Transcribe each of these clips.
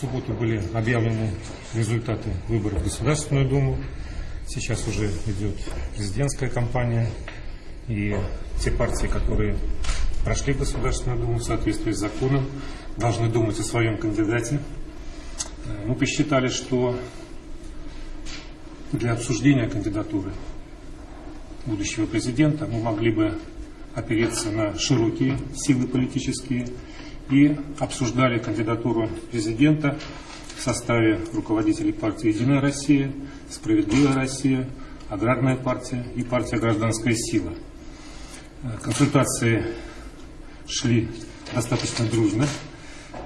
субботу были объявлены результаты выборов в Государственную Думу. Сейчас уже идет президентская кампания. И те партии, которые прошли в Государственную Думу в соответствии с законом, должны думать о своем кандидате. Э, Мы посчитали, что для обсуждения кандидатуры будущего президента мы могли бы опереться на широкие силы политические и обсуждали кандидатуру президента в составе руководителей партии «Единая Россия», «Справедливая Россия», «Аграрная партия» и партия «Гражданская сила». Э, Консультации шли достаточно дружно,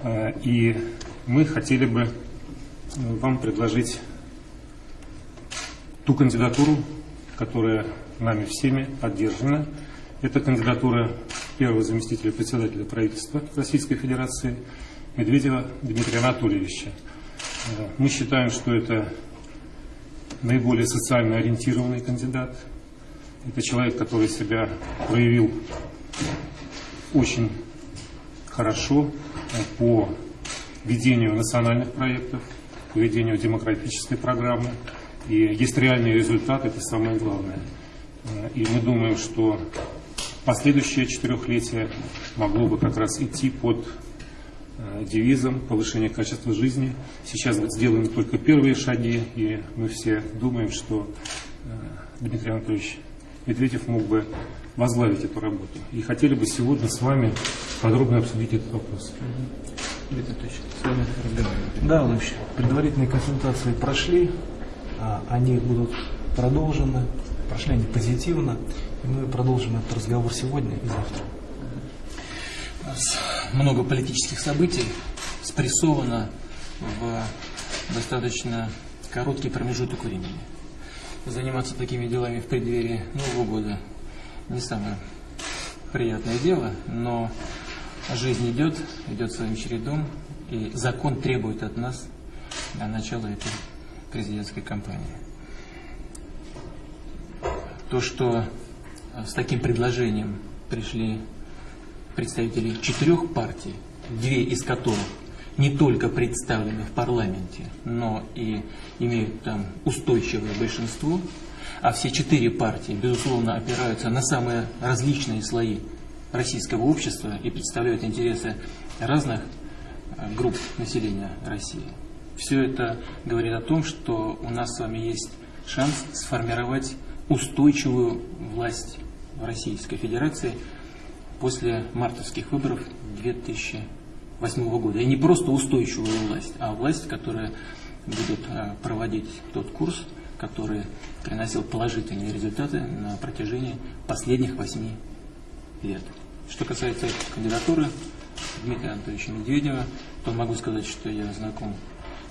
э, и мы хотели бы э, вам предложить ту кандидатуру, которая нами всеми поддержана. Это кандидатура первого заместителя председателя правительства Российской Федерации Медведева Дмитрия Анатольевича. Э, Мы считаем, что это наиболее социально ориентированный кандидат. Это человек, который себя проявил очень хорошо э, по ведению национальных проектов, по ведению демократической программы. И есть реальные результаты, это самое главное. Э, И мы думаем, что последующее четырехлетие могло бы как раз идти под э, девизом повышения качества жизни. Сейчас сделаны только первые шаги, и мы все думаем, что э, Дмитрий Анатольевич Медведев мог бы возглавить эту работу. И хотели бы сегодня с вами подробно обсудить этот вопрос. Дмитрий Анатольевич, с вами разговариваем. Да, Владимир предварительные консультации прошли, а, они будут продолжены, прошли они позитивно, и мы продолжим этот разговор сегодня и завтра. Много политических событий спрессовано в достаточно короткий промежуток времени. Заниматься такими делами в преддверии Нового года не самое приятное дело, но жизнь идет, идет своим чередом, и закон требует от нас до начала этой президентской кампании. То, что э, с таким предложением пришли представители четырех партий, две из которых не только представлены в парламенте, но и имеют там устойчивое большинство, а все четыре партии, безусловно, опираются на самые различные слои российского общества и представляют интересы разных э, групп населения России. Все это говорит о том, что у нас с вами есть шанс сформировать устойчивую власть в Российской Федерации после мартовских выборов 2008 года. И не просто устойчивую власть, а власть, которая будет э, проводить тот курс, который приносил положительные результаты на протяжении последних восьми лет. Что касается кандидатуры Дмитрия Анатольевича Медведева, то могу сказать, что я знаком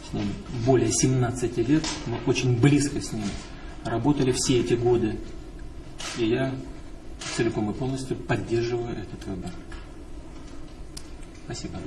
с ним более 17 лет, мы очень близко с ним работали все эти годы, и я целиком и полностью поддерживаю этот выбор. Спасибо.